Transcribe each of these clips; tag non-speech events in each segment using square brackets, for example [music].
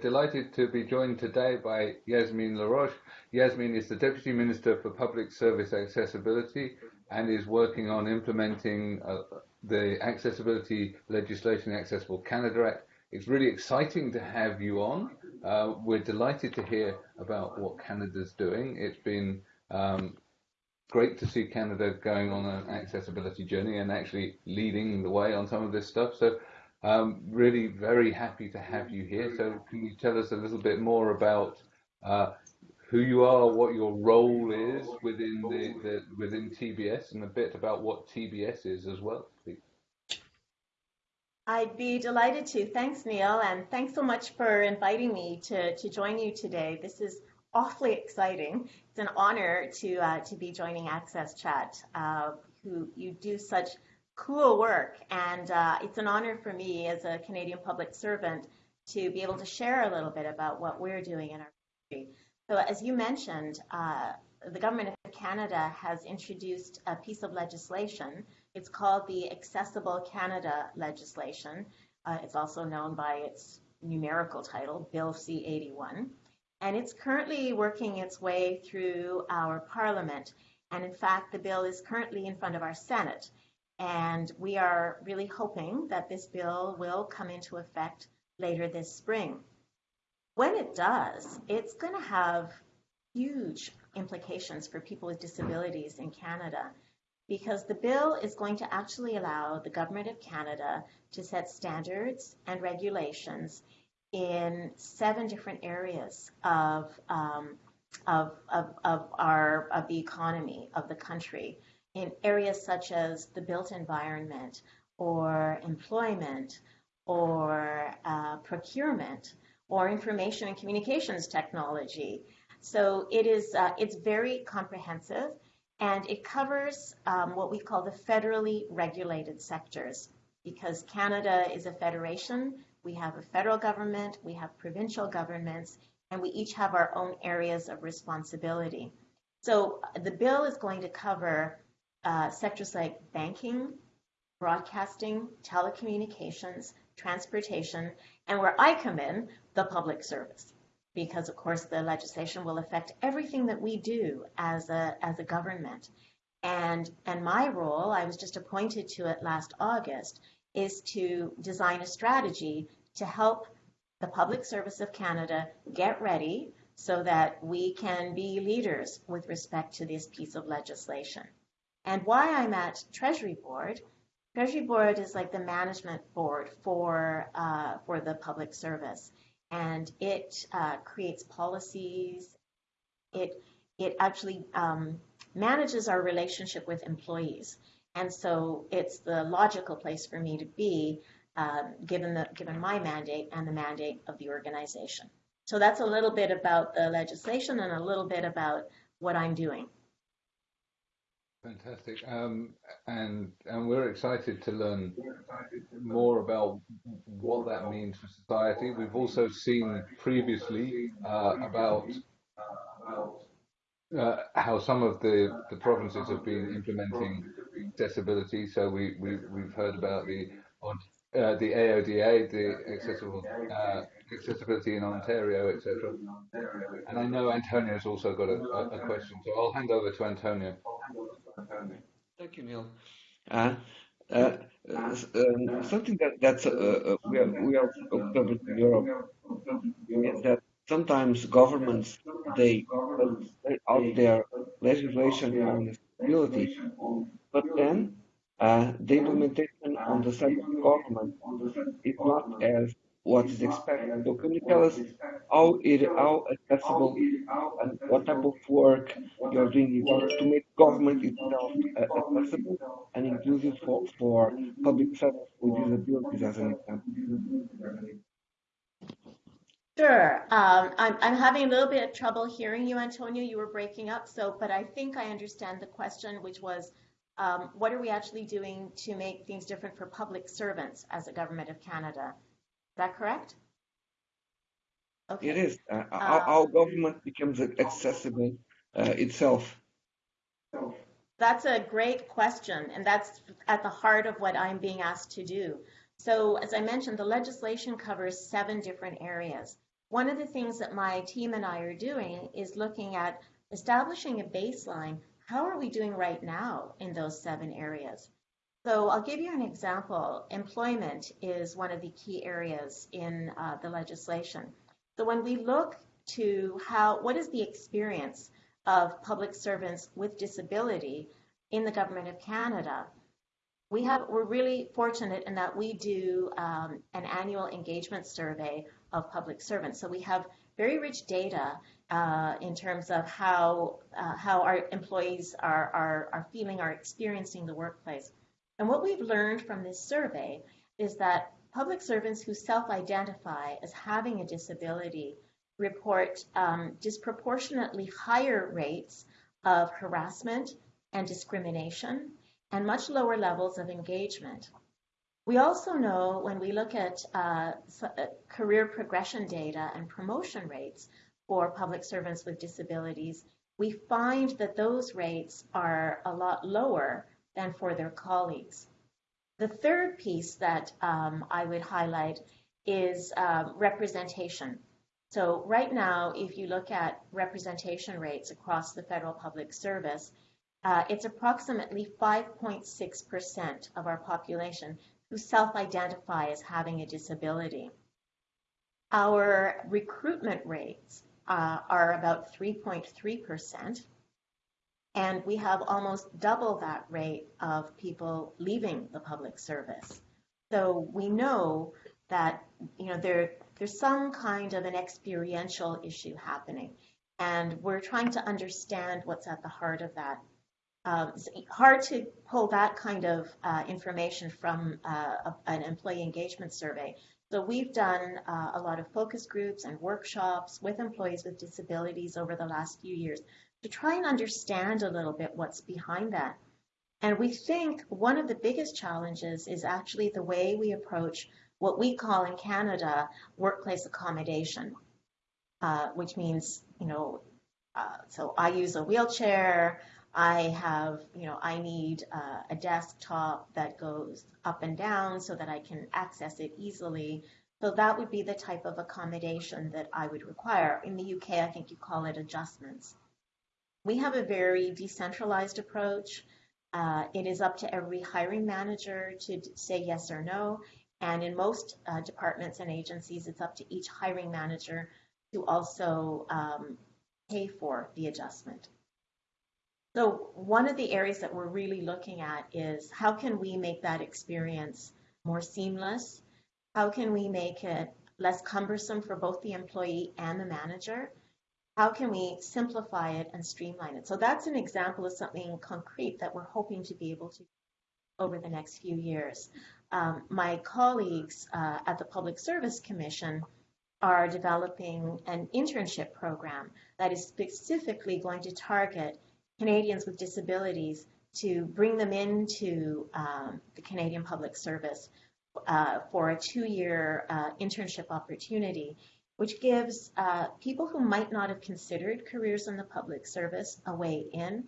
delighted to be joined today by Yazmine Laroche. Yazmine is the Deputy Minister for Public Service Accessibility and is working on implementing uh, the accessibility legislation, Accessible Canada Act. It's really exciting to have you on. Uh, we're delighted to hear about what Canada's doing. It's been um, great to see Canada going on an accessibility journey and actually leading the way on some of this stuff. So um, really very happy to have you here. So can you tell us a little bit more about uh, who you are, what your role is within the, the, within TBS, and a bit about what TBS is as well, please. I'd be delighted to. Thanks, Neil, and thanks so much for inviting me to, to join you today. This is awfully exciting. It's an honor to uh, to be joining AXSChat, uh, who you do such cool work. And uh, it's an honor for me as a Canadian public servant to be able to share a little bit about what we're doing in our country. So, as you mentioned, uh, the Government of Canada has introduced a piece of legislation. It's called the Accessible Canada legislation. Uh, it's also known by its numerical title, Bill C 81. And it's currently working its way through our Parliament. And in fact, the bill is currently in front of our Senate. And we are really hoping that this bill will come into effect later this spring. When it does, it's going to have huge implications for people with disabilities in Canada because the bill is going to actually allow the Government of Canada to set standards and regulations in seven different areas of, um, of, of, of, our, of the economy of the country in areas such as the built environment or employment or uh, procurement or information and communications technology. So it is uh, it's very comprehensive and it covers um, what we call the federally regulated sectors because Canada is a federation. We have a federal government, we have provincial governments, and we each have our own areas of responsibility. So the bill is going to cover uh, sectors like banking, broadcasting, telecommunications, transportation, and where I come in, the public service. Because of course the legislation will affect everything that we do as a, as a government. And, and my role, I was just appointed to it last August, is to design a strategy to help the Public Service of Canada get ready so that we can be leaders with respect to this piece of legislation. And why I'm at Treasury Board, Treasury Board is like the management board for, uh, for the public service. And it uh, creates policies. It, it actually um, manages our relationship with employees. And so it's the logical place for me to be um, given, the, given my mandate and the mandate of the organization. So that's a little bit about the legislation and a little bit about what I'm doing. Fantastic. Um, and and we're excited to learn more about what that means for society. We've also seen previously uh, about uh, how some of the, the provinces have been implementing accessibility. So we, we, we've heard about the uh, the AODA, the accessible uh, accessibility in Ontario, etc. And I know Antonio's also got a, a, question, so I'll hand over to Antonio. Thank you, Neil. Uh, uh, um, something that that's uh, uh, we are we are in Europe is that sometimes governments they put out their legislation on disability, but then uh, the implementation on the side of the government is not as what is expected. So can you tell us how it how accessible and what type of work you're doing to make government itself uh, accessible and inclusive for, for public service with disabilities as an example? Sure. Um, I'm, I'm having a little bit of trouble hearing you, Antonio. You were breaking up. So, but I think I understand the question, which was, um, what are we actually doing to make things different for public servants as a government of Canada? That correct? Okay. It is. Uh, our, our, um, government becomes accessible uh, itself. That's a great question, and that's at the heart of what I'm being asked to do. So, as I mentioned, the legislation covers seven different areas. one of the things that my team and I are doing is looking at establishing a baseline. How are we doing right now in those seven areas? So I'll give you an example. Employment is one of the key areas in uh, the legislation. So when we look to how, what is the experience of public servants with disability in the government of Canada, we have, we're really fortunate in that we do um, an annual engagement survey of public servants. So we have very rich data uh, in terms of how, uh, how our employees are, are, are feeling, are experiencing the workplace. And what we've learned from this survey is that public servants who self-identify as having a disability report um, disproportionately higher rates of harassment and discrimination and much lower levels of engagement. We also know when we look at uh, uh, career progression data and promotion rates for public servants with disabilities, we find that those rates are a lot lower than for their colleagues. The third piece that um, I would highlight is um, representation. So right now, if you look at representation rates across the federal public service, uh, it's approximately 5.6% of our population who self-identify as having a disability. Our recruitment rates uh, are about 3.3%, and we have almost double that rate of people leaving the public service. So we know that you know there there's some kind of an experiential issue happening. And we're trying to understand what's at the heart of that. Um, it's hard to pull that kind of uh, information from uh, an employee engagement survey. So we've done uh, a lot of focus groups and workshops with employees with disabilities over the last few years to try and understand a little bit what's behind that. And we think one of the biggest challenges is actually the way we approach what we call in Canada workplace accommodation, uh, which means, you know, uh, so I use a wheelchair. I have, you know, I need uh, a desktop that goes up and down so that I can access it easily. So that would be the type of accommodation that I would require. In the UK, I think you call it adjustments. We have a very decentralized approach. Uh, it is up to every hiring manager to say yes or no. And in most uh, departments and agencies, it's up to each hiring manager to also um, pay for the adjustment. So one of the areas that we're really looking at is how can we make that experience more seamless? How can we make it less cumbersome for both the employee and the manager? How can we simplify it and streamline it? So that's an example of something concrete that we're hoping to be able to do over the next few years um, my colleagues uh, at the Public Service Commission are developing an internship program that is specifically going to target Canadians with disabilities to bring them into um, the Canadian Public Service uh, for a two-year uh, internship opportunity, which gives uh, people who might not have considered careers in the public service a way in.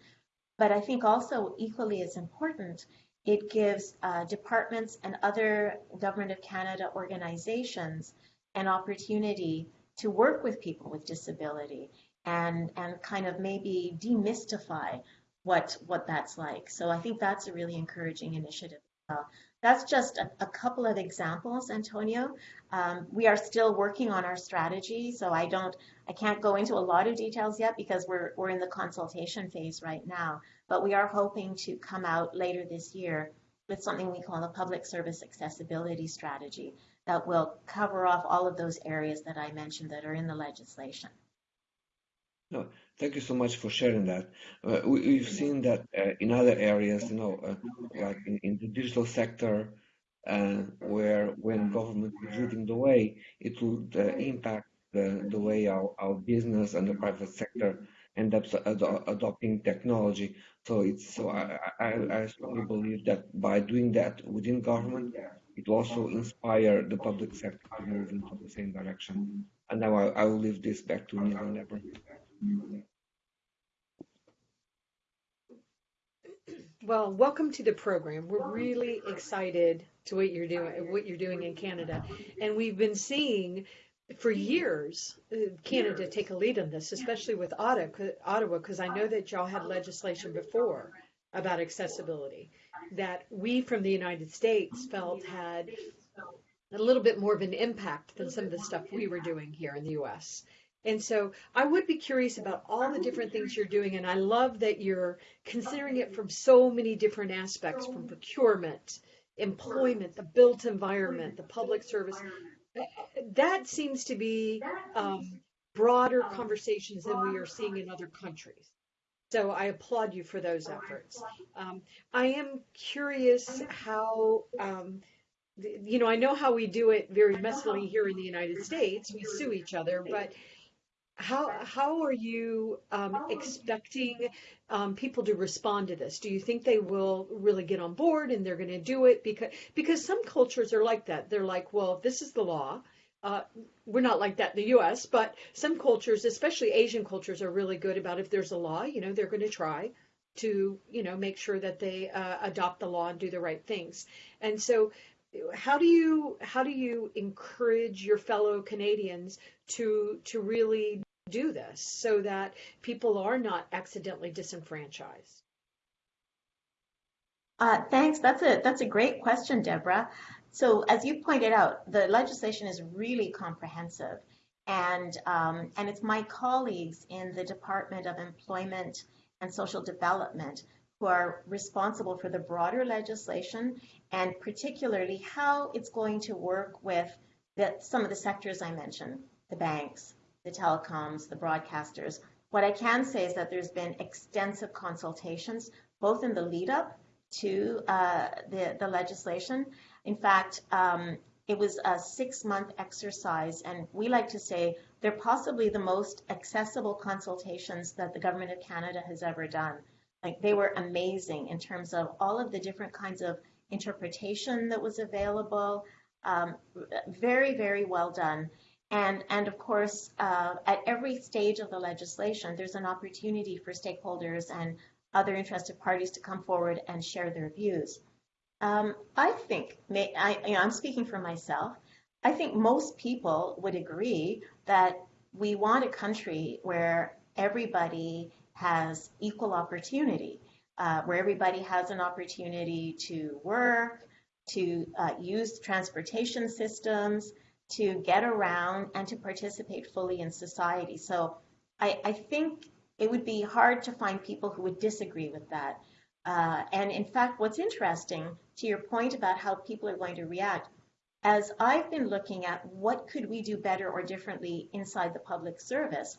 But I think also equally as important it gives uh, departments and other Government of Canada organizations an opportunity to work with people with disability and, and kind of maybe demystify what, what that's like. So I think that's a really encouraging initiative. That's just a, a, couple of examples, Antonio. Um, we are still working on our strategy, so I don't, I can't go into a lot of details yet because we're, we're in the consultation phase right now but we are hoping to come out later this year with something we call a public service accessibility strategy that will cover off all of those areas that I mentioned that are in the legislation. No, thank you so much for sharing that. Uh, we, have seen that uh, in other areas, you know, uh, like in, in, the digital sector, uh, where when government is leading the way, it would uh, impact the, the way our, our business and the private sector end up ad adopting technology. So it's so I, I, I strongly believe that by doing that within government, it will also inspire the public sector to move into the same direction. And now I, I will leave this back to Neil and Deborah. Well, welcome to the program. We're really excited to what you're doing, what you're doing in Canada, and we've been seeing for years, uh, Canada take a lead on this, especially with Ottawa, because I know that y'all had legislation before about accessibility that we from the United States felt had a little bit more of an impact than some of the stuff we were doing here in the US. And so I would be curious about all the different things you're doing. And I love that you're considering it from so many different aspects from procurement, employment, the built environment, the public service, that seems to be um, broader conversations than we are seeing in other countries. So I applaud you for those efforts. Um, I am curious how, um, you know, I know how we do it very messily here in the United States. We sue each other, but how how are you um, expecting um, people to respond to this? Do you think they will really get on board and they're going to do it because because some cultures are like that. They're like, well, this is the law. Uh, we're not like that in the U.S., but some cultures, especially Asian cultures, are really good about if there's a law, you know, they're going to try to, you know, make sure that they uh, adopt the law and do the right things. And so, how do you how do you encourage your fellow Canadians to to really do this so that people are not accidentally disenfranchised? Uh, thanks. That's a that's a great question, Deborah. So as you pointed out, the legislation is really comprehensive, and um, and it's my colleagues in the Department of Employment and Social Development who are responsible for the broader legislation and particularly how it's going to work with the, some of the sectors I mentioned, the banks, the telecoms, the broadcasters. What I can say is that there's been extensive consultations, both in the lead up to uh, the, the legislation. In fact, um, it was a six month exercise, and we like to say they're possibly the most accessible consultations that the Government of Canada has ever done. Like they were amazing in terms of all of the different kinds of interpretation that was available. Um, very, very well done. And, and of course, uh, at every stage of the legislation, there's an opportunity for stakeholders and other interested parties to come forward and share their views. Um, I think, may, I, you know, I'm speaking for myself, I think most people would agree that we want a country where everybody has equal opportunity, uh, where everybody has an opportunity to work, to uh, use transportation systems, to get around and to participate fully in society. So I, I think it would be hard to find people who would disagree with that. Uh, and in fact, what's interesting to your point about how people are going to react, as I've been looking at what could we do better or differently inside the public service,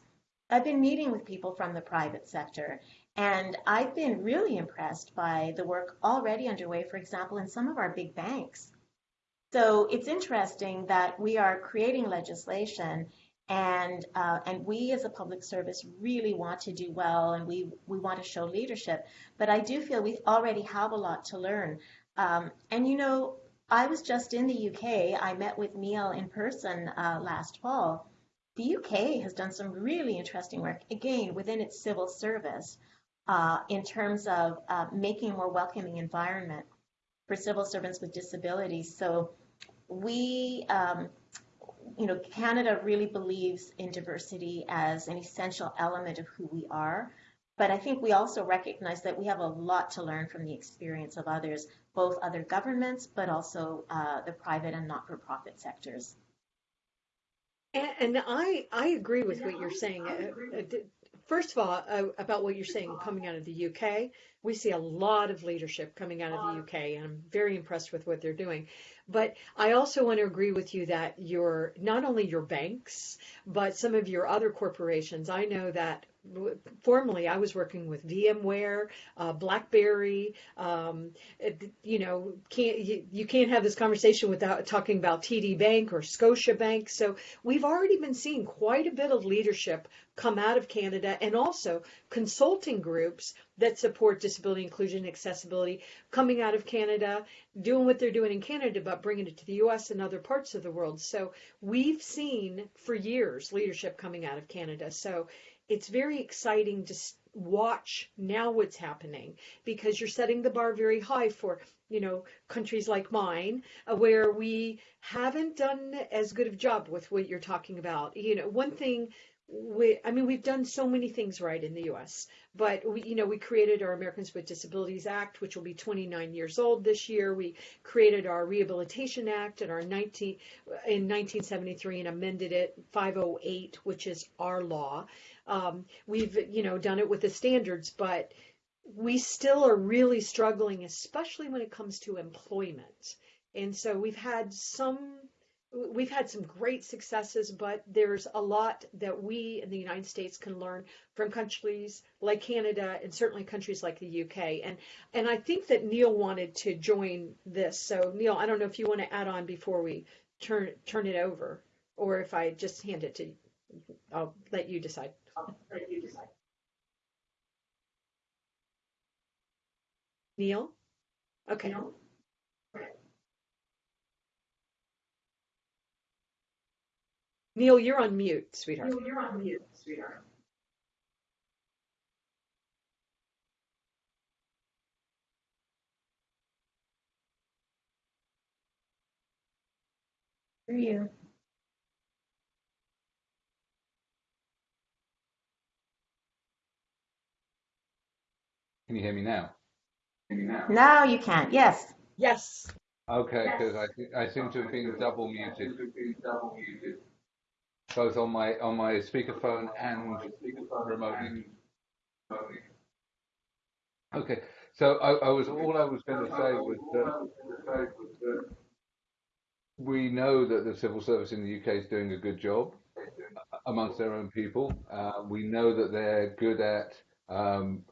I've been meeting with people from the private sector. And I've been really impressed by the work already underway, for example, in some of our big banks. So it's interesting that we are creating legislation and uh, and we as a public service really want to do well and we we want to show leadership. But i do feel we already have a lot to learn. Um, and you know i was just in the uk i met with neil in person uh, last fall. The uk has done some really interesting work again within its civil service uh, in terms of uh, making a more welcoming environment for civil servants with disabilities. So we, um, you know, Canada really believes in diversity as an essential element of who we are. But I think we also recognize that we have a lot to learn from the experience of others, both other governments, but also uh, the private and not-for-profit sectors. And, and, I I agree with what you're saying. First of all, uh, about what you're saying coming out of the UK, we see a lot of leadership coming out of the UK, and I'm very impressed with what they're doing. But I also want to agree with you that your not only your banks, but some of your other corporations. I know that formerly I was working with VMware, uh, BlackBerry. Um, it, you know, can't you, you, can't have this conversation without talking about TD Bank or Scotiabank. So we've already been seeing quite a bit of leadership come out of Canada and also consulting groups that support disability inclusion accessibility coming out of Canada, doing what they're doing in Canada, but bringing it to the U.S. and other parts of the world. So we've seen for years leadership coming out of Canada. So it's very exciting to watch now what's happening because you're setting the bar very high for you know countries like mine uh, where we haven't done as good of job with what you're talking about. You know one thing we, I mean, we've done so many things right in the U.S., but we, you know, we created our Americans with Disabilities Act, which will be 29 years old this year. We created our Rehabilitation Act in our 19 in 1973 and amended it 508, which is our law. Um, we've, you know, done it with the standards, but we still are really struggling, especially when it comes to employment. And so we've had some we've had some great successes, but there's a lot that we in the United States can learn from countries like Canada and certainly countries like the UK. And and I think that Neil wanted to join this. So Neil, I don't know if you want to add on before we turn turn it over, or if I just hand it to you. I'll let you decide. Let you decide. Neil? Okay. Neil? Neil, you're on mute, sweetheart. Neil, you're on mute, sweetheart. For you. Can you hear me now? Now you can, yes. Yes. Okay, because I, I seem to have been double muted both on my on my speakerphone and. Okay, so I, I was all I was going to say was that we know that the civil service in the UK is doing a good job amongst their own people. Uh, we know that they're good at um,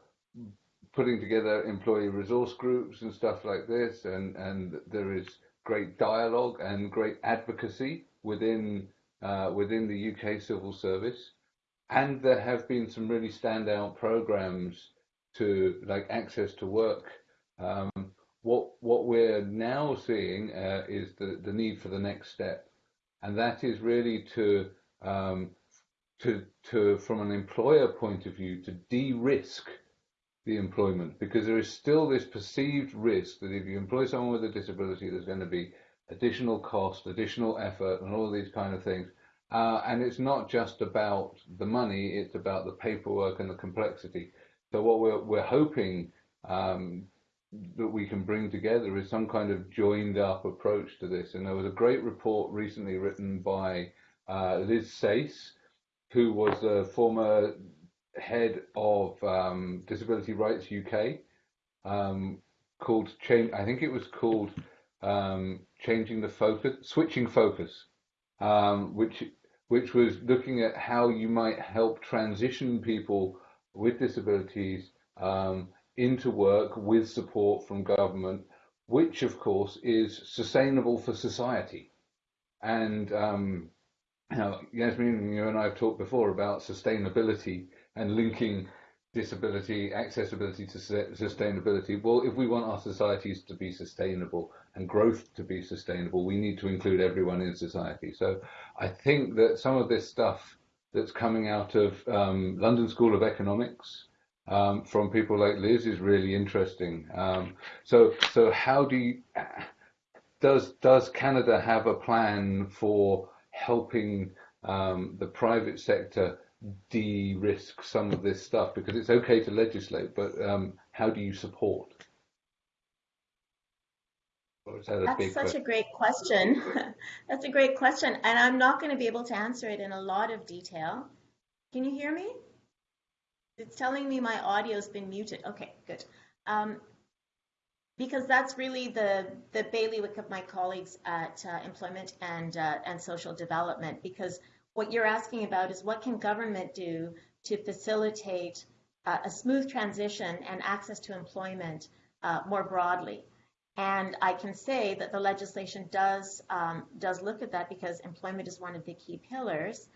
putting together employee resource groups and stuff like this, and and there is great dialogue and great advocacy within within the UK civil service, and there have been some really standout programs to like access to work. Um, what what we're now seeing uh, is the the need for the next step, and that is really to um, to to from an employer point of view to de-risk the employment. Because there is still this perceived risk that if you employ someone with a disability, there's going to be additional cost, additional effort, and all these kind of things. Uh, and it's not just about the money; it's about the paperwork and the complexity. So what we're we're hoping um, that we can bring together is some kind of joined up approach to this. And there was a great report recently written by uh, Liz Sayce, who was the former head of um, Disability Rights UK, um, called change. I think it was called um, changing the focus, switching focus, um, which which was looking at how you might help transition people with disabilities um, into work with support from government, which of course is sustainable for society. And um, you know, Yazmine, you and I have talked before about sustainability and linking disability, accessibility to sustainability. Well, if we want our societies to be sustainable and growth to be sustainable, we need to include everyone in society. So I think that some of this stuff that's coming out of um, London School of Economics um, from people like Liz is really interesting. Um, so, so how do you, does does Canada have a plan for helping um, the private sector de-risk some of this stuff? Because it's okay to legislate, but um, how do you support? That That's such question? a great question. [laughs] That's a great question, and I'm not going to be able to answer it in a lot of detail. Can you hear me? It's telling me my audio's been muted. Okay, good. Um, because that's really the the bailiwick of my colleagues at uh, Employment and uh, and Social Development. Because what you're asking about is what can government do to facilitate uh, a smooth transition and access to employment uh, more broadly. And I can say that the legislation does um, does look at that because employment is one of the key pillars.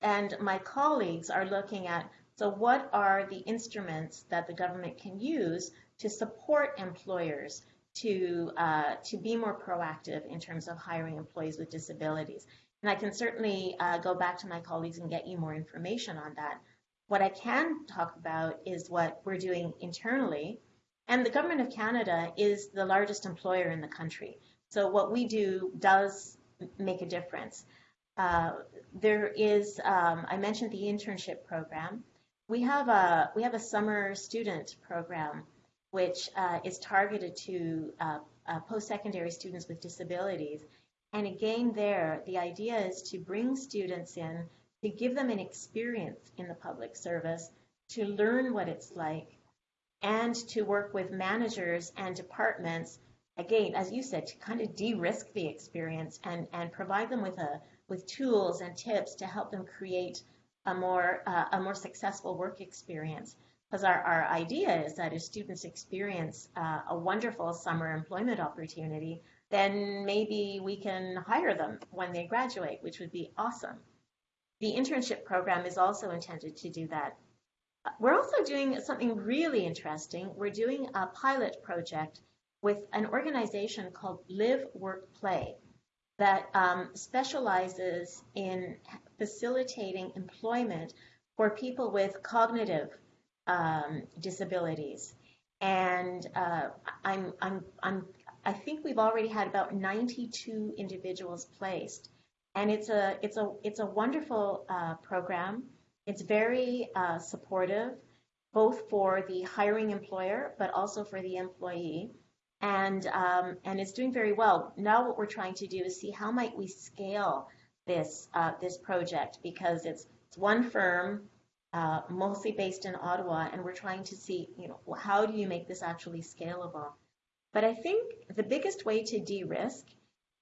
And my colleagues are looking at so what are the instruments that the government can use to support employers to uh, to be more proactive in terms of hiring employees with disabilities. And I can certainly uh, go back to my colleagues and get you more information on that. What I can talk about is what we're doing internally. And the Government of Canada is the largest employer in the country. So what we do does make a difference. Uh, there is, um, I mentioned the internship program. We have a we have a summer student program, which uh, is targeted to uh, uh post-secondary students with disabilities. And again, there the idea is to bring students in to give them an experience in the public service, to learn what it's like, and to work with managers and departments, again, as you said, to kind of de-risk the experience and, and provide them with a with tools and tips to help them create a more uh, a more successful work experience. Because our, our idea is that if students experience uh, a wonderful summer employment opportunity, then maybe we can hire them when they graduate, which would be awesome. The internship program is also intended to do that. We're also doing something really interesting. We're doing a pilot project with an organization called Live, Work, Play that um, specializes in facilitating employment for people with cognitive um, disabilities. And uh, I'm, I'm, I'm, I think we've already had about 92 individuals placed and it's a it's a it's a wonderful uh, program. It's very uh, supportive, both for the hiring employer, but also for the employee, and um, and it's doing very well. Now, what we're trying to do is see how might we scale this uh, this project because it's it's one firm, uh, mostly based in Ottawa, and we're trying to see you know how do you make this actually scalable. But I think the biggest way to de-risk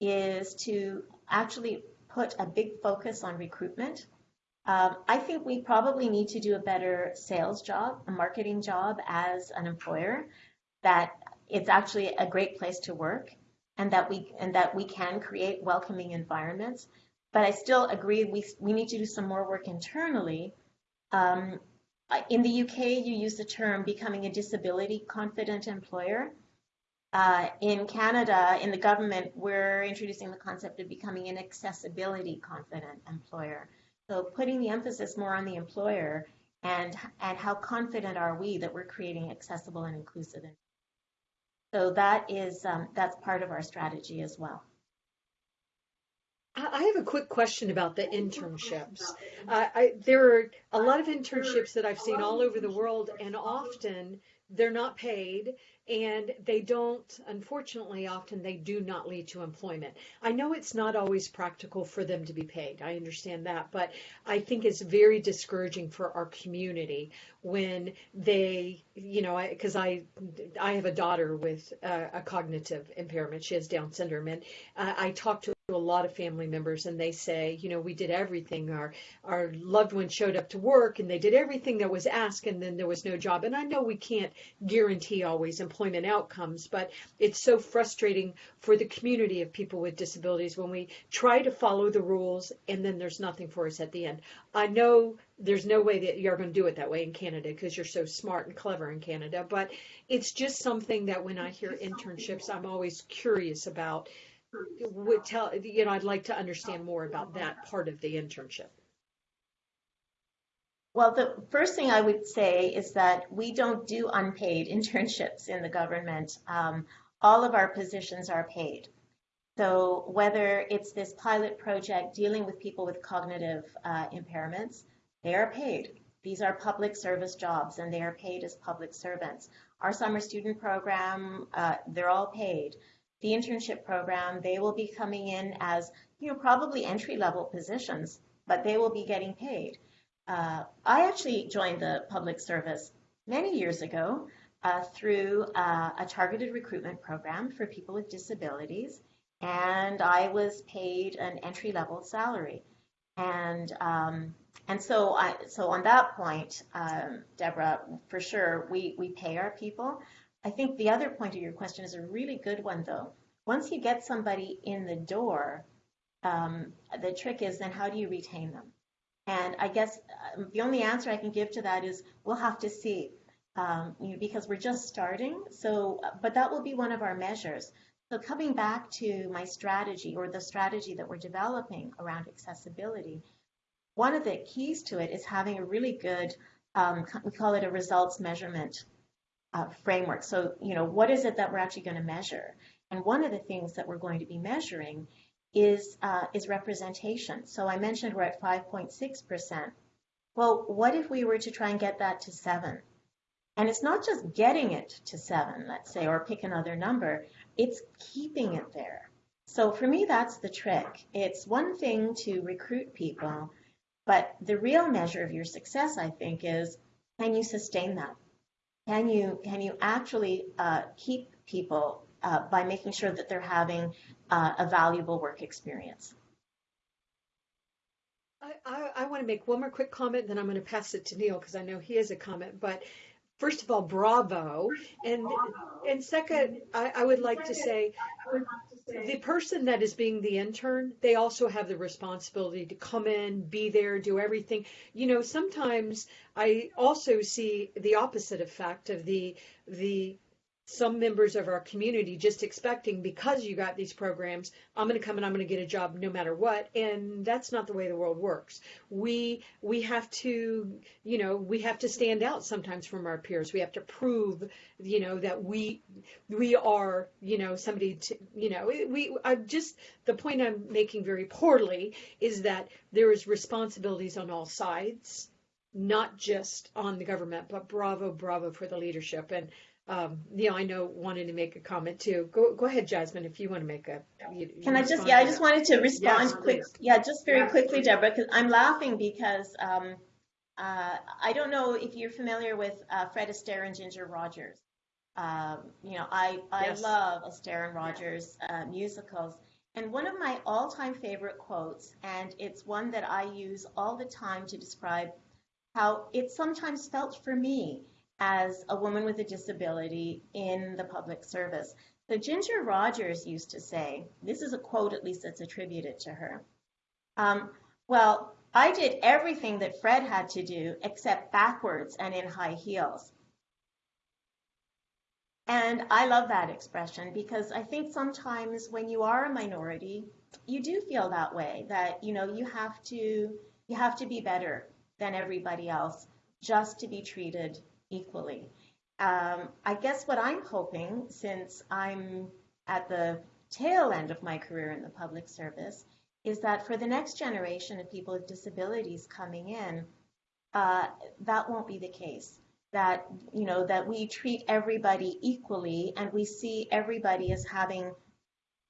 is to actually put a big focus on recruitment. Um, I think we probably need to do a better sales job, a marketing job as an employer, that it's actually a great place to work and that we and that we can create welcoming environments. But I still agree we, we need to do some more work internally. Um, in the UK, you use the term becoming a disability confident employer. Uh, in Canada, in the government, we're introducing the concept of becoming an accessibility confident employer. So putting the emphasis more on the employer and and how confident are we that we're creating accessible and inclusive. So that is um, that's part of our strategy as well. I have a quick question about the internships. Uh, I, there are a lot of internships that I've seen all over the world, and often they're not paid and they don't unfortunately often they do not lead to employment. I know it's not always practical for them to be paid i understand that but i think it's very discouraging for our community when they you know because I, I, I have a daughter with a cognitive impairment she has down syndrome and uh, i talk to a lot of family members and they say, you know, we did everything. Our our loved one showed up to work and they did everything that was asked and then there was no job. And I know we can't guarantee always employment outcomes, but it's so frustrating for the community of people with disabilities when we try to follow the rules and then there's nothing for us at the end. I know there's no way that you're going to do it that way in Canada because you're so smart and clever in Canada, but it's just something that when I hear internships, I'm always curious about would tell you know I'd like to understand more about that part of the internship. Well, the first thing I would say is that we don't do unpaid internships in the government. Um, all of our positions are paid. So whether it's this pilot project dealing with people with cognitive uh, impairments, they are paid. These are public service jobs and they are paid as public servants. Our summer student program, uh, they're all paid the internship program, they will be coming in as, you know, probably entry level positions, but they will be getting paid. Uh, I actually joined the public service many years ago uh, through uh, a targeted recruitment program for people with disabilities, and I was paid an entry level salary. And um, and so I so on that point, um, Deborah, for sure, we we pay our people. I think the other point of your question is a really good one, though. Once you get somebody in the door, um, the trick is then how do you retain them? And I guess um, the only answer I can give to that is we'll have to see, um, you know, because we're just starting. So, but that will be one of our measures. So coming back to my strategy or the strategy that we're developing around accessibility, one of the keys to it is having a really good um, we call it a results measurement uh, framework. So, you know, what is it that we're actually going to measure? And one of the things that we're going to be measuring is uh, is representation. So I mentioned we're at 5.6 percent. Well, what if we were to try and get that to seven? And it's not just getting it to seven, let's say, or pick another number. It's keeping it there. So for me, that's the trick. It's one thing to recruit people, but the real measure of your success, I think, is can you sustain that? Can you can you actually uh, keep people uh, by making sure that they're having uh, a valuable work experience? I, I, I want to make one more quick comment, then I'm going to pass it to Neil because I know he has a comment. But first of all, bravo. And and second, I, I would like to say the person that is being the intern, they also have the responsibility to come in, be there, do everything. You know, sometimes I also see the opposite effect of the the some members of our community just expecting because you got these programs, I'm going to come and I'm going to get a job no matter what. And that's not the way the world works. We we have to, you know, we have to stand out sometimes from our peers. We have to prove, you know, that we we are, you know, somebody to, you know, we I'm just the point I'm making very poorly is that there is responsibilities on all sides, not just on the government, but bravo, bravo for the leadership and um, Neil, I know wanted to make a comment too. Go go ahead, Jasmine, if you want to make a. You, Can I just yeah, I just wanted to respond yes, quick. Yeah, just very quickly, Deborah, because I'm laughing because um, uh, I don't know if you're familiar with uh, Fred Astaire and Ginger Rogers. Um, you know, I I yes. love Astaire and Rogers uh, musicals. And one of my all-time favorite quotes, and it's one that I use all the time to describe how it sometimes felt for me as a woman with a disability in the public service. So Ginger Rogers used to say, this is a quote at least that's attributed to her. Um, well, I did everything that Fred had to do except backwards and in high heels. And I love that expression because I think sometimes when you are a minority, you do feel that way that you know you have to you have to be better than everybody else just to be treated equally. Um, I guess what I'm hoping, since I'm at the tail end of my career in the public service, is that for the next generation of people with disabilities coming in, uh, that won't be the case. That you know that we treat everybody equally and we see everybody as having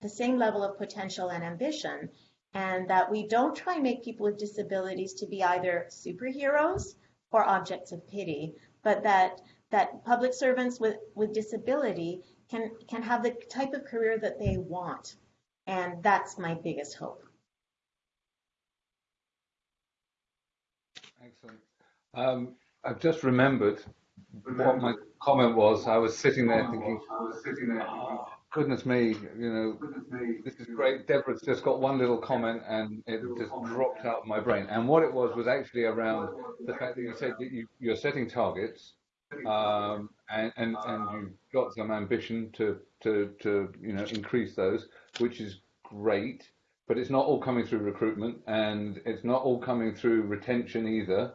the same level of potential and ambition, and that we don't try and make people with disabilities to be either superheroes or objects of pity, but that that public servants with, with disability can can have the type of career that they want. And that's my biggest hope. Excellent. Um, I've just remembered what my comment was. I was sitting there thinking, oh, goodness me, you know, this is great. Deborah's just got one little comment and it just dropped out of my brain. And what it was was actually around the fact that you said that you, you're setting targets um, and, and, and you've got some ambition to, to, to, you know, increase those, which is great, but it's not all coming through recruitment and it's not all coming through retention either.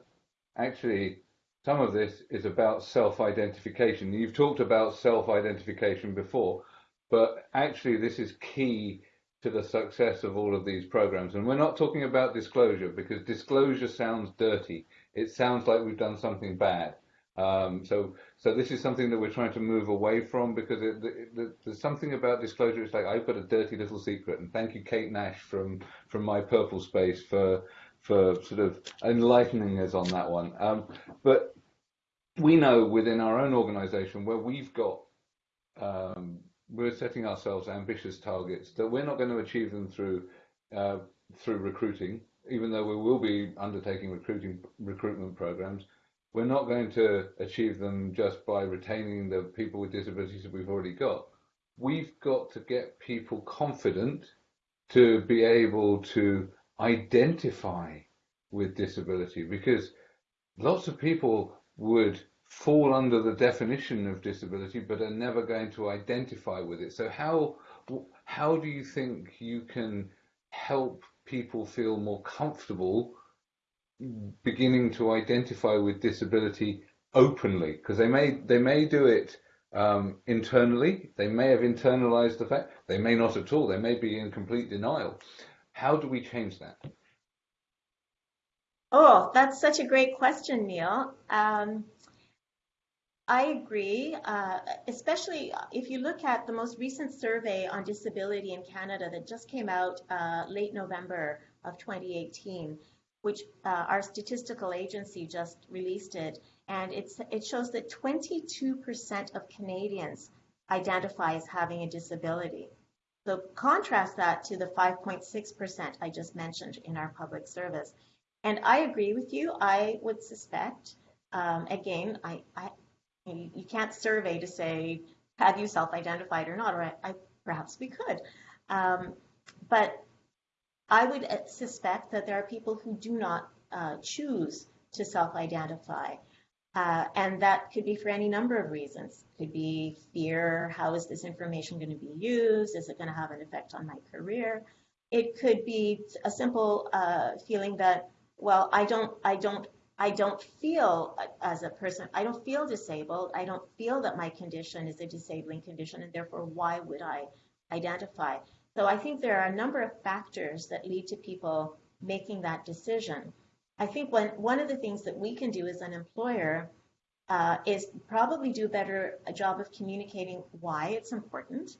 Actually, some of this is about self-identification. You've talked about self-identification before, but actually this is key to the success of all of these programs. And we're not talking about disclosure because disclosure sounds dirty. It sounds like we've done something bad. Um, so, so this is something that we're trying to move away from because it, there's something about disclosure. It's like I've got a dirty little secret, and thank you, Kate Nash from from my PurpleSpace for for sort of enlightening us on that one. Um, but we know within our own organisation where we've got um, we're setting ourselves ambitious targets that we're not going to achieve them through uh, through recruiting, even though we will be undertaking recruiting recruitment programs we're not going to achieve them just by retaining the people with disabilities that we've already got. We've got to get people confident to be able to identify with disability because lots of people would fall under the definition of disability but are never going to identify with it. So how how do you think you can help people feel more comfortable beginning to identify with disability openly because they may they may do it um, internally. They may have internalized the fact. They may not at all. They may be in complete denial. How do we change that? Oh, that's such a great question, Neil. Um, I agree, uh, especially if you look at the most recent survey on disability in Canada that just came out uh, late November of 2018, which uh, our statistical agency just released it, and it shows that 22% of Canadians identify as having a disability. So contrast that to the 5.6% I just mentioned in our public service. And I agree with you. I would suspect, um, again, I, I, you, can't survey to say, have you self-identified or not, or I, I perhaps we could. Um, but I would uh, suspect that there are people who do not uh, choose to self-identify. Uh, and that could be for any number of reasons. Could be fear, how is this information going to be used? Is it going to have an effect on my career? It could be a simple uh, feeling that, well, I don't, I don't I don't feel as a person, I don't feel disabled. I don't feel that my condition is a disabling condition, and therefore, why would I identify? So I think there are a number of factors that lead to people making that decision. I think one, one of the things that we can do as an employer uh, is probably do better a job of communicating why it's important.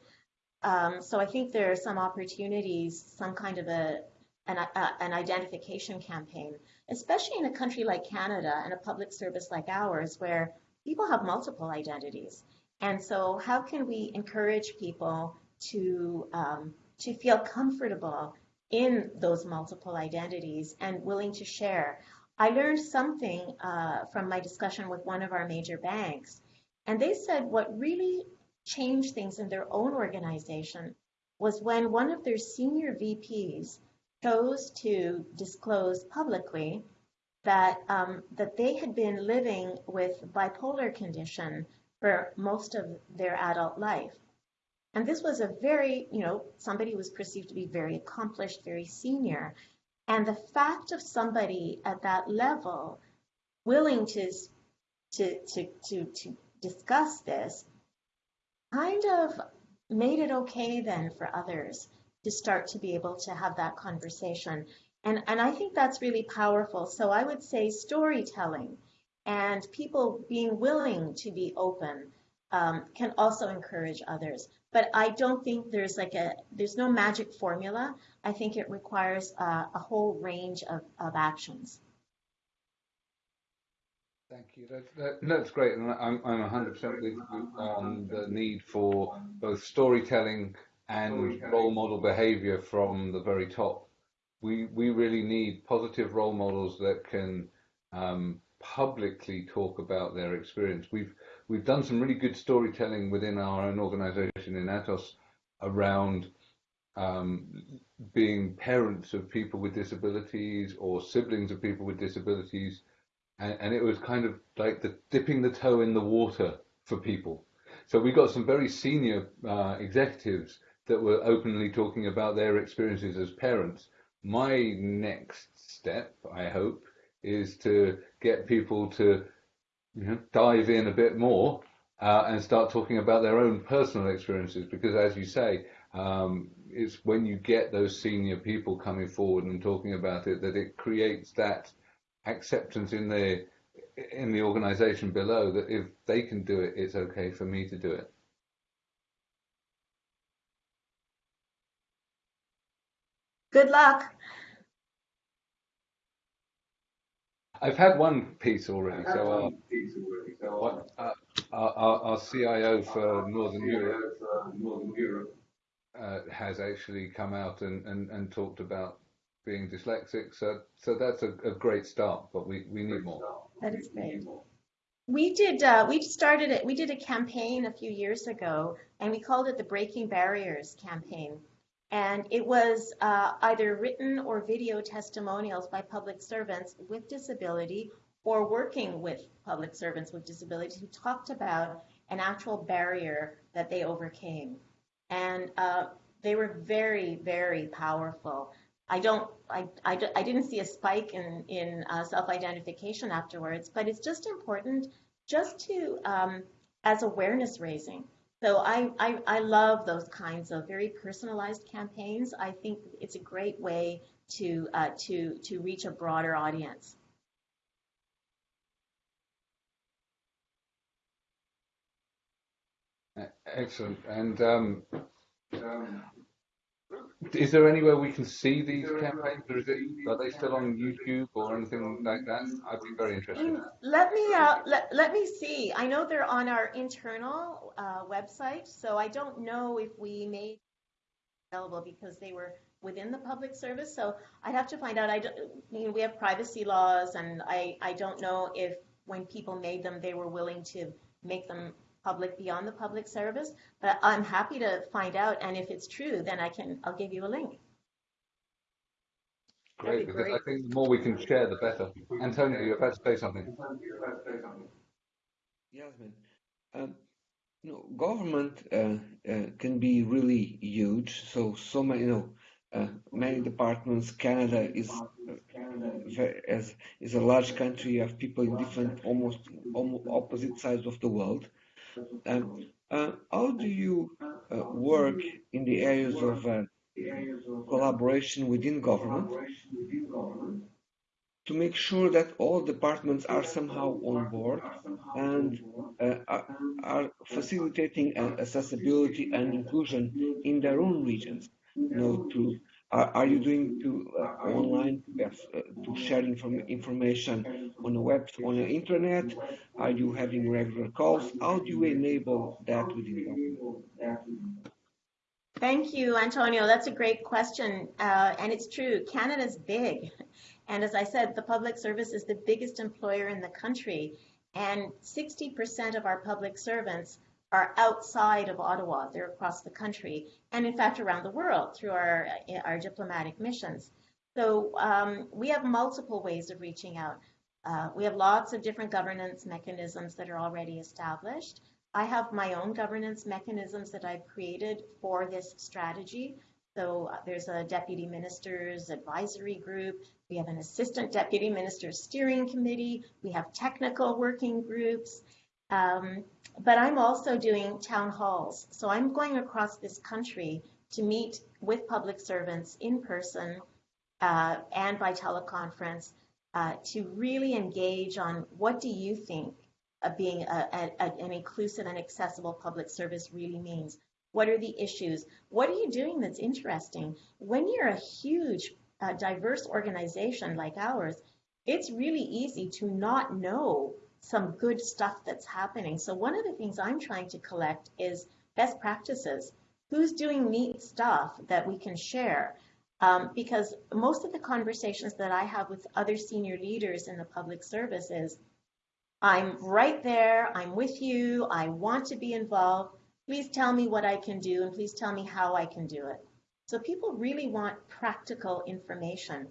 Um, so I think there are some opportunities, some kind of a an, a, an identification campaign especially in a country like Canada and a public service like ours, where people have multiple identities. And so, how can we encourage people to um, to feel comfortable in those multiple identities and willing to share? I learned something uh, from my discussion with one of our major banks, and they said what really changed things in their own organization was when one of their senior VPs chose to disclose publicly that um, that they had been living with bipolar condition for most of their adult life. And this was a very, you know, somebody was perceived to be very accomplished, very senior. And the fact of somebody at that level willing to to to to, to discuss this kind of made it okay then for others to start to be able to have that conversation. And, and I think that's really powerful. So I would say storytelling and people being willing to be open um, can also encourage others. But I don't think there's like a, there's no magic formula. I think it requires a whole range of, of actions. Thank you. That's, that, that's great. And I'm, I'm 100% with you on the need for both storytelling and role model behavior from the very top. We, we really need positive role models that can um, publicly talk about their experience. We've, we've done some really good storytelling within our own organization in Atos around um, being parents of people with disabilities or siblings of people with disabilities. And, and it was kind of like the dipping the toe in the water for people. So we got some very senior uh, executives that were openly talking about their experiences as parents. My next step, I hope, is to get people to you know, dive in a bit more uh, and start talking about their own personal experiences. Because, as you say, um, it's when you get those senior people coming forward and talking about it that it creates that acceptance in the in the organization below that if they can do it, it's okay for me to do it. Good luck. I've had one piece already. So, uh, uh, our, our, CIO for Northern Europe uh, has actually come out and, and, and talked about being dyslexic. So, so that's a, a great start, but we, we need more. That is great. We did. Uh, we started it. We did a campaign a few years ago, and we called it the Breaking Barriers campaign. And it was uh, either written or video testimonials by public servants with disability or working with public servants with disabilities who talked about an actual barrier that they overcame. And uh, they were very, very powerful. I don't, I, I, I didn't see a spike in, in uh, self-identification afterwards, but it's just important just to, um, as awareness raising. So I, I, I love those kinds of very personalized campaigns. I think it's a great way to, uh, to, to reach a broader audience. Excellent. And um, um, is there anywhere we can see these campaigns, or is it, are they still on YouTube or anything like that? I'd be very interested. Let me uh, let, let me see. I know they're on our internal uh, website, so I don't know if we made available because they were within the public service. So I'd have to find out. I, don't, we have privacy laws, and I I don't know if when people made them, they were willing to make them public beyond the public service, but I'm happy to find out. And if it's true, then I can, I'll give you a link. Great, because great. I think the more we can share, the better. Antonio, you're about to say something. Yazmine, um, you know, government uh, uh, can be really huge. So, so many, you know, uh, many departments. Canada is uh, as is a large country. You have people in different, almost, almost opposite sides of the world. How do you uh, work in the areas of uh, collaboration within government to make sure that all departments are somehow on board and uh, are facilitating accessibility and inclusion in their own regions? You know, are, are you doing to uh, online uh, to share inform information on the web on the internet? Are you having regular calls? How do you enable that within government? Thank you, Antonio. That's a great question, uh, and it's true. Canada's big, and as I said, the public service is the biggest employer in the country, and 60% of our public servants are outside of Ottawa. They're across the country and in fact around the world through our, our diplomatic missions. So um, we have multiple ways of reaching out. Uh, we have lots of different governance mechanisms that are already established. I have my own governance mechanisms that I've created for this strategy. So uh, there's a deputy minister's advisory group. We have an assistant deputy minister's steering committee. We have technical working groups. Um, but I'm also doing town halls. So I'm going across this country to meet with public servants in person uh, and by teleconference uh, to really engage on what do you think of being a, a, an inclusive and accessible public service really means. What are the issues? What are you doing that's interesting? When you're a huge, uh, diverse organization like ours, it's really easy to not know some good stuff that's happening. So one of the things I'm trying to collect is best practices. Who's doing neat stuff that we can share? Um, because most of the conversations that I have with other senior leaders in the public service is, I'm right there, I'm with you, I want to be involved. Please tell me what I can do and please tell me how I can do it. So people really want practical information.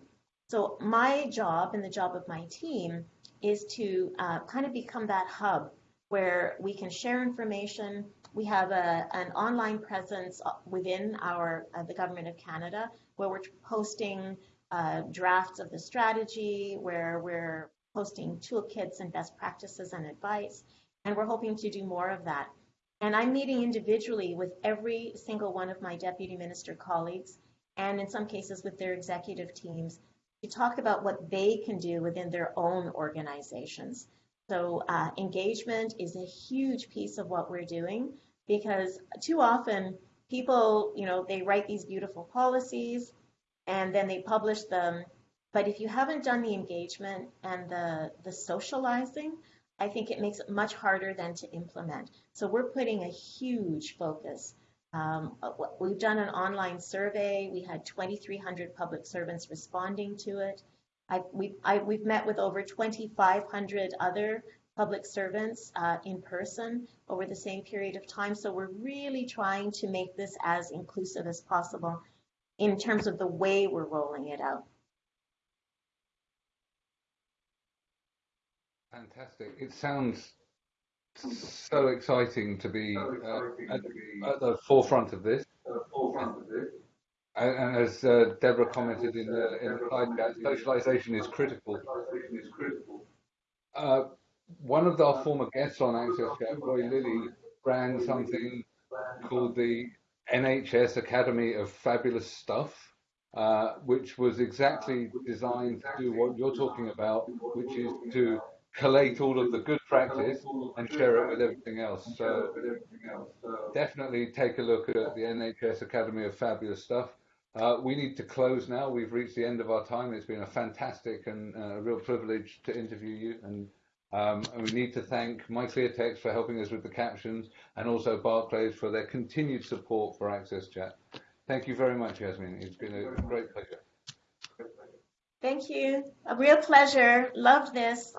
So my job and the job of my team is to uh, kind of become that hub where we can share information. We have a, an online presence uh, within our uh, the government of Canada where we're posting uh, drafts of the strategy, where we're posting toolkits and best practices and advice, and we're hoping to do more of that. And I'm meeting individually with every single one of my deputy minister colleagues, and in some cases with their executive teams, to talk about what they can do within their own organizations. So uh, engagement is a huge piece of what we're doing because too often people, you know, they write these beautiful policies and then they publish them. But if you haven't done the engagement and the, the socializing, I think it makes it much harder than to implement. So we're putting a huge focus um, uh, we've done an online survey. We had 2,300 public servants responding to it. I, we, I, we've met with over 2,500 other public servants uh, in person over the same period of time. So we're really trying to make this as inclusive as possible in terms of the way we're rolling it out. Fantastic. It sounds so exciting to be uh, at, at, the forefront of this. and, and as uh, Deborah commented in the, in the slide chat, socialization is critical. Uh, one of our former guests on AXSChat, Roy Lilley, ran something called the NHS Academy of Fabulous Stuff, uh, which was exactly designed to do what you're talking about, which is to collate all of the good practice and share it with everything else. So definitely take a look at the NHS Academy of Fabulous Stuff. Uh, we need to close now. We've reached the end of our time. It's been a fantastic and uh, a real privilege to interview you. And, um, and we need to thank MyClearText for helping us with the captions and also Barclays for their continued support for AXSChat. Thank you very much, Yazmine. It's been a great pleasure. Thank you. A real pleasure. Love this.